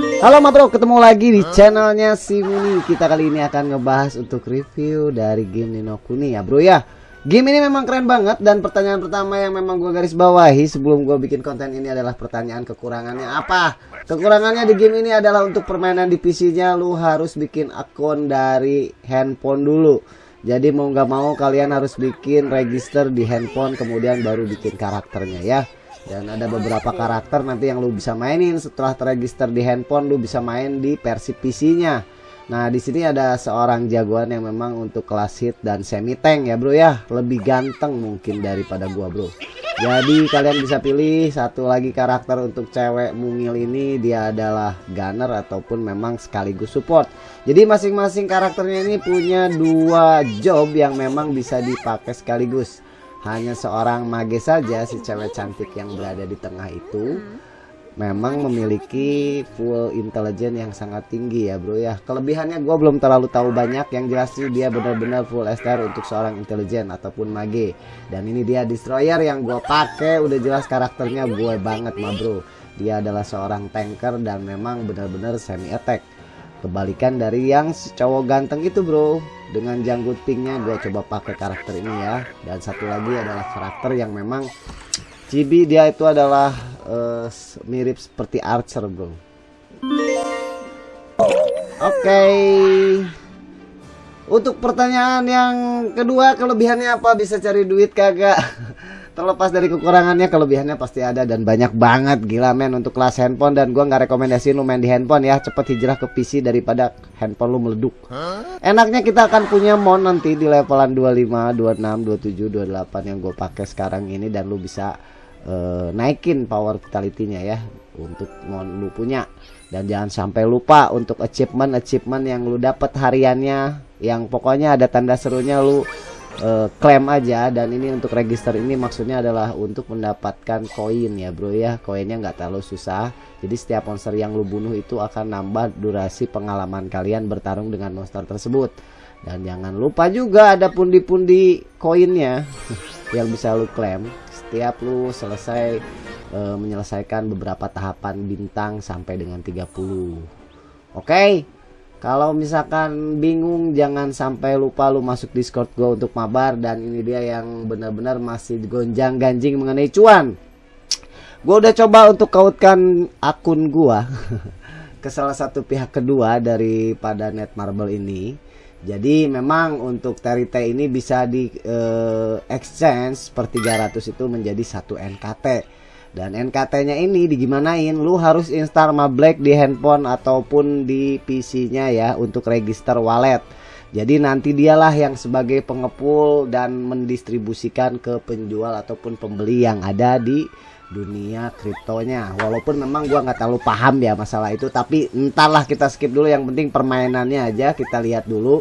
Halo ma bro, ketemu lagi di channelnya si Muni Kita kali ini akan ngebahas untuk review dari game Nino Kuni ya bro ya Game ini memang keren banget dan pertanyaan pertama yang memang gue garis bawahi sebelum gue bikin konten ini adalah pertanyaan kekurangannya apa? Kekurangannya di game ini adalah untuk permainan di PC-nya lu harus bikin akun dari handphone dulu. Jadi mau nggak mau kalian harus bikin register di handphone kemudian baru bikin karakternya ya. Dan ada beberapa karakter nanti yang lu bisa mainin setelah terregister di handphone lu bisa main di versi PC-nya. Nah, di sini ada seorang jagoan yang memang untuk kelas hit dan semi tank ya, Bro ya. Lebih ganteng mungkin daripada gua, Bro. Jadi kalian bisa pilih satu lagi karakter untuk cewek mungil ini dia adalah gunner ataupun memang sekaligus support. Jadi masing-masing karakternya ini punya dua job yang memang bisa dipakai sekaligus. Hanya seorang mage saja si cewek cantik yang berada di tengah itu. Memang memiliki full intelligence yang sangat tinggi ya bro ya. Kelebihannya gue belum terlalu tahu banyak. Yang jelas sih dia benar-benar full STR untuk seorang intelijen ataupun mage. Dan ini dia destroyer yang gue pakai. Udah jelas karakternya gue banget ma bro. Dia adalah seorang tanker dan memang benar-benar semi attack kebalikan dari yang cowok ganteng itu bro dengan janggut pinknya gue coba pakai karakter ini ya. Dan satu lagi adalah karakter yang memang Cibi dia itu adalah uh, mirip seperti Archer bro. Oke. Okay. Untuk pertanyaan yang kedua kelebihannya apa? Bisa cari duit kagak terlepas dari kekurangannya kelebihannya pasti ada dan banyak banget. Gila men untuk kelas handphone. Dan gua nggak rekomendasiin lu main di handphone ya. Cepet hijrah ke PC daripada handphone lu meleduk. Enaknya kita akan punya mon nanti di levelan 25 26 27 28 yang gue pakai sekarang ini. Dan lu bisa uh, naikin power vitality-nya ya untuk mon lu punya. Dan jangan sampai lupa untuk achievement achievement yang lu dapat hariannya. Yang pokoknya ada tanda serunya lu uh, aja dan ini untuk register ini maksudnya adalah untuk mendapatkan koin ya bro ya. Koinnya nggak terlalu susah. Jadi setiap monster yang lu bunuh itu akan nambah durasi pengalaman kalian bertarung dengan monster tersebut. Dan jangan lupa juga ada pundi-pundi koinnya yang bisa lu klaim. Setiap lu selesai e, menyelesaikan beberapa tahapan bintang sampai dengan 30 oke? okay? Kalau misalkan bingung jangan sampai lupa lu masuk discord gue untuk mabar dan ini dia yang benar-benar masih gonjang ganjing mengenai cuan gue udah coba untuk kautkan akun gua ke salah satu pihak kedua daripada Netmarble ini jadi memang untuk Terite ini bisa di uh, exchange per 300 itu menjadi satu NKT. Dan NKT-nya ini digimanain? Lu harus install Black di handphone ataupun di PC-nya ya untuk register wallet. Jadi nanti dialah yang sebagai pengepul dan mendistribusikan ke penjual ataupun pembeli yang ada di dunia kriptonya walaupun memang gua nggak terlalu paham ya masalah itu tapi entahlah kita skip dulu yang penting permainannya aja kita lihat dulu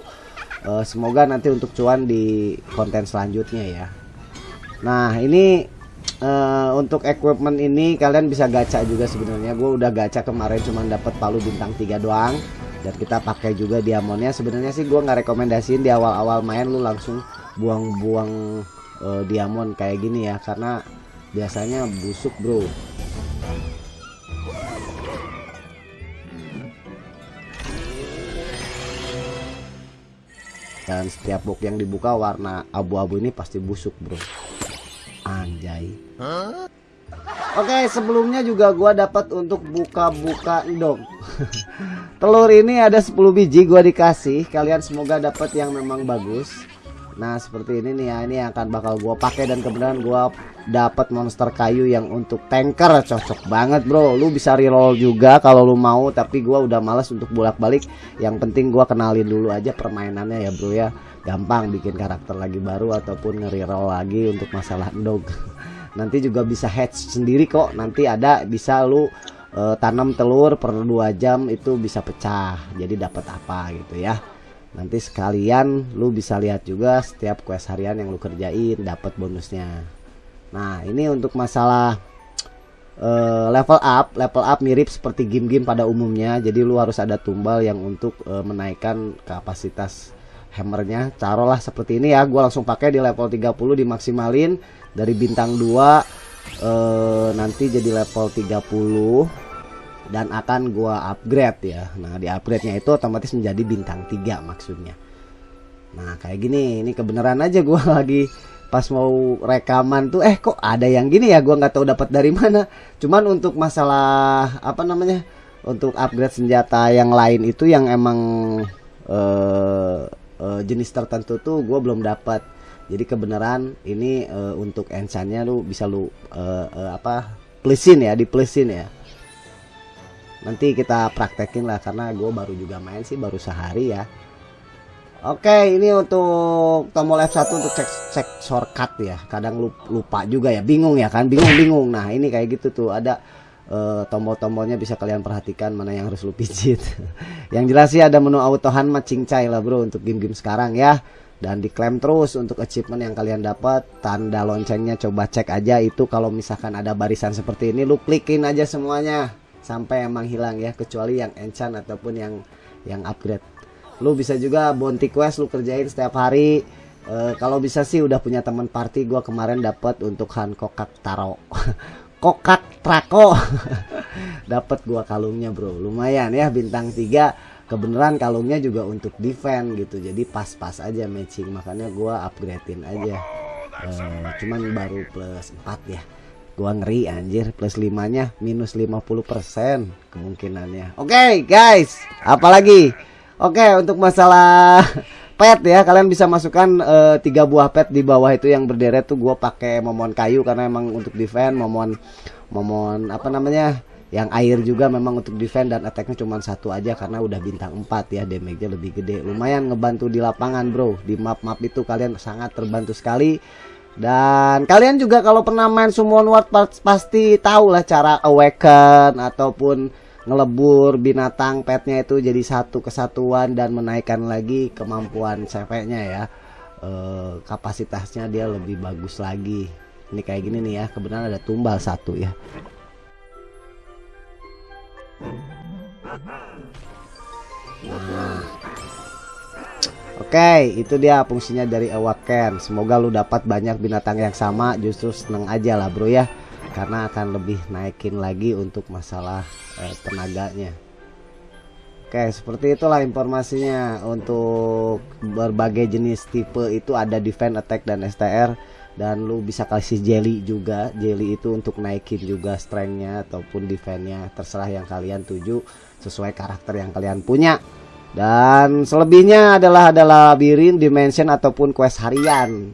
uh, semoga nanti untuk cuan di konten selanjutnya ya nah ini uh, untuk equipment ini kalian bisa gacha juga sebenarnya. Gue udah gacha kemarin cuma dapat palu bintang 3 doang. Dan kita pakai juga diamondnya. Sebenarnya sih gue nggak rekomendasiin di awal-awal main lu langsung buang-buang uh, diamond kayak gini ya. Karena biasanya busuk bro. Dan setiap box yang dibuka warna abu-abu ini pasti busuk bro anjay. Oke sebelumnya juga gua dapat untuk buka-buka dong. Telur ini ada 10 biji gua dikasih. Kalian semoga dapat yang memang bagus Nah seperti ini nih ya. Ini akan bakal gua pakai dan kemudian gua dapat monster kayu yang untuk tanker. Cocok banget bro. Lu bisa reroll juga kalau lu mau tapi gua udah males untuk bolak-balik. Yang penting gua kenalin dulu aja permainannya ya bro ya. Gampang bikin karakter lagi baru ataupun nge-reroll lagi untuk masalah dog nanti juga bisa hatch sendiri kok. Nanti ada bisa lu uh, tanam telur per dua jam itu bisa pecah. Jadi dapat apa gitu ya nanti sekalian lu bisa lihat juga setiap quest harian yang lu kerjain dapat bonusnya. Nah ini untuk masalah uh, level up. Level up mirip seperti game-game pada umumnya. Jadi lu harus ada tumbal yang untuk uh, menaikkan kapasitas hammernya. Taruhlah seperti ini ya. Gua langsung pakai di level 30 dimaksimalin. Dari bintang 2 uh, eh, nanti jadi level 30 dan akan gua upgrade ya. Nah di upgrade nya itu otomatis menjadi bintang 3 maksudnya. Nah kayak gini ini kebenaran aja gua lagi pas mau rekaman tuh. Eh kok ada yang gini ya? Gua nggak tahu dapat dari mana. Cuman untuk masalah apa namanya untuk upgrade senjata yang lain itu yang emang uh, uh, jenis tertentu tuh gue belum dapat. Jadi kebenaran ini uh, untuk enchantnya lu bisa lu uh, uh, apa plusin ya di plusin ya nanti kita praktekin lah karena gue baru juga main sih baru sehari ya. Oke ini untuk tombol F1 untuk cek cek shortcut ya. Kadang lupa juga ya. Bingung ya kan? Bingung bingung. Nah ini kayak gitu tuh. Ada uh, tombol-tombolnya bisa kalian perhatikan mana yang harus lu pijit. Yang jelas sih ada menu auto hand cincai lah bro untuk game-game sekarang ya. Dan diklaim terus untuk achievement yang kalian dapat. Tanda loncengnya coba cek aja. Itu kalau misalkan ada barisan seperti ini lu klikin aja semuanya sampai emang hilang ya kecuali yang enchant ataupun yang yang upgrade. Lu bisa juga bounty quest lu kerjain setiap hari. E, kalau bisa sih udah punya teman party gua kemarin dapat untuk Hancock Taro. Kokak trako. Dapat gua kalungnya bro. Lumayan ya bintang 3 kebenaran kalungnya juga untuk defend gitu. Jadi pas-pas aja matching. Makanya gua upgradein aja. Uh, cuman baru plus 4 ya gua ngeri anjir. Plus 5 nya minus 50% kemungkinannya. Oke okay, guys apalagi oke okay, untuk masalah pet ya. Kalian bisa masukkan uh, tiga buah pet di bawah itu yang berderet tuh gue pakai momon kayu karena emang untuk defend momon momon apa namanya yang air juga memang untuk defend dan attacknya cuma satu aja karena udah bintang 4 ya damage-nya lebih gede. Lumayan ngebantu di lapangan bro. Di map-map itu kalian sangat terbantu sekali dan kalian juga kalau pernah main Summon World pasti tahu lah cara awaken ataupun ngelebur binatang petnya itu jadi satu kesatuan dan menaikkan lagi kemampuan CV-nya ya. E, kapasitasnya dia lebih bagus lagi. Ini kayak gini nih ya, kebenaran ada tumbal satu ya. Nah. Oke, itu dia fungsinya dari Awaken. Semoga lu dapat banyak binatang yang sama, justru seneng aja lah bro ya. Karena akan lebih naikin lagi untuk masalah eh, tenaganya. Oke, seperti itulah informasinya untuk berbagai jenis tipe itu ada defense, attack dan STR dan lu bisa kasih jelly juga. Jelly itu untuk naikin juga strengthnya ataupun defense-nya terserah yang kalian tuju sesuai karakter yang kalian punya. Dan selebihnya adalah adalah labirin, dimension ataupun quest harian.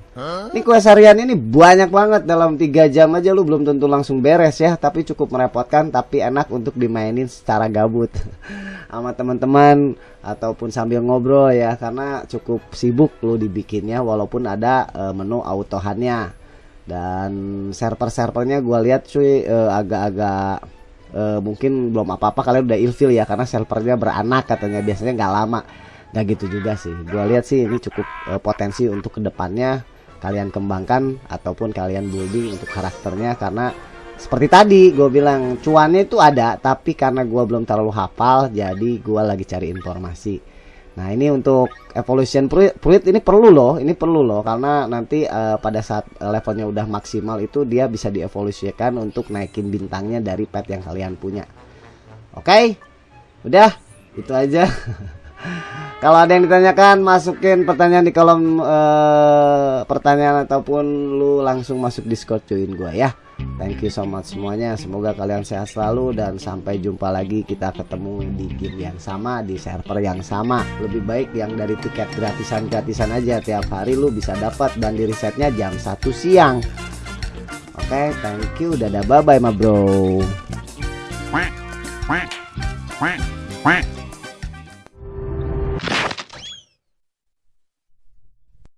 Ini quest harian ini banyak banget. Dalam tiga jam aja lu belum tentu langsung beres ya, tapi cukup merepotkan tapi enak untuk dimainin secara gabut. Sama teman-teman ataupun sambil ngobrol ya. Karena cukup sibuk lu dibikinnya walaupun ada uh, menu autohannya. Dan server-servernya gua lihat cuy uh, agak-agak uh, mungkin belum apa-apa kalian udah ilfil ya karena servernya beranak katanya biasanya nggak lama. Nggak gitu juga sih. Gue lihat sih ini cukup uh, potensi untuk ke depannya kalian kembangkan ataupun kalian building untuk karakternya karena seperti tadi gue bilang cuannya itu ada tapi karena gue belum terlalu hafal jadi gue lagi cari informasi Nah ini untuk evolution fluid ini perlu loh, ini perlu loh karena nanti uh, pada saat levelnya udah maksimal itu dia bisa dievolusikan untuk naikin bintangnya dari pet yang kalian punya. Oke, okay? udah itu aja. Kalau ada yang ditanyakan, masukin pertanyaan di kolom uh, pertanyaan ataupun lu langsung masuk Discord join gua ya. Thank you so much semuanya. Semoga kalian sehat selalu dan sampai jumpa lagi. Kita ketemu di game yang sama di server yang sama. Lebih baik yang dari tiket gratisan-gratisan aja tiap hari lu bisa dapat dan di resetnya jam 1 siang. Oke, okay, thank you. Dadah bye bye, ma bro. Quack, quack, quack, quack.